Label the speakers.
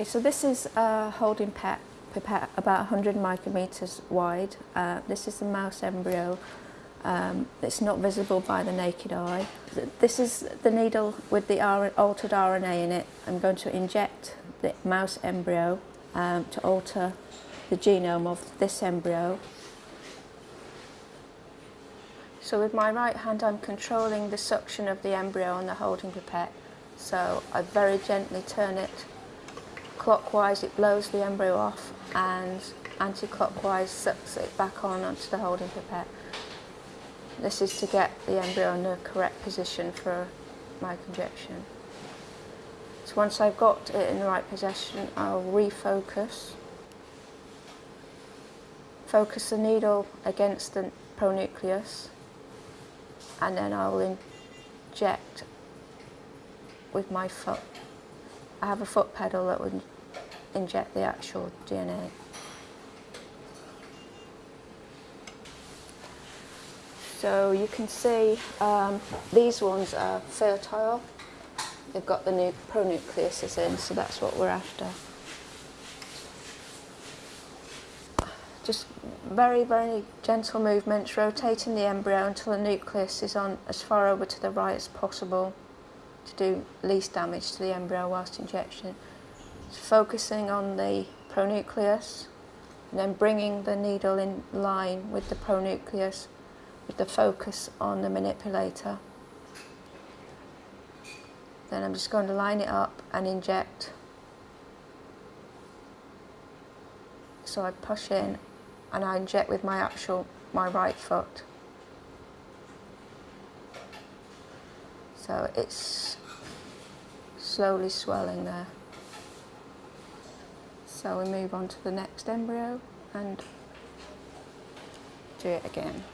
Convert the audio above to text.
Speaker 1: Okay, so this is a holding pet pipette about 100 micrometers wide. Uh, this is the mouse embryo. Um, it's not visible by the naked eye. This is the needle with the altered RNA in it. I'm going to inject the mouse embryo um, to alter the genome of this embryo. So with my right hand I'm controlling the suction of the embryo on the holding pipette. So I very gently turn it clockwise, it blows the embryo off and anti-clockwise sucks it back on onto the holding pipette. This is to get the embryo in the correct position for microinjection. So once I've got it in the right position, I'll refocus. Focus the needle against the pronucleus and then I will inject with my foot. I have a foot pedal that would inject the actual DNA. So you can see um, these ones are fertile. They've got the new pronucleuses in, so that's what we're after. Just very, very gentle movements, rotating the embryo until the nucleus is on as far over to the right as possible to do least damage to the embryo whilst injection. Focusing on the pronucleus, and then bringing the needle in line with the pronucleus with the focus on the manipulator. Then I'm just going to line it up and inject. So I push in and I inject with my actual, my right foot. So it's slowly swelling there. So we move on to the next embryo and do it again.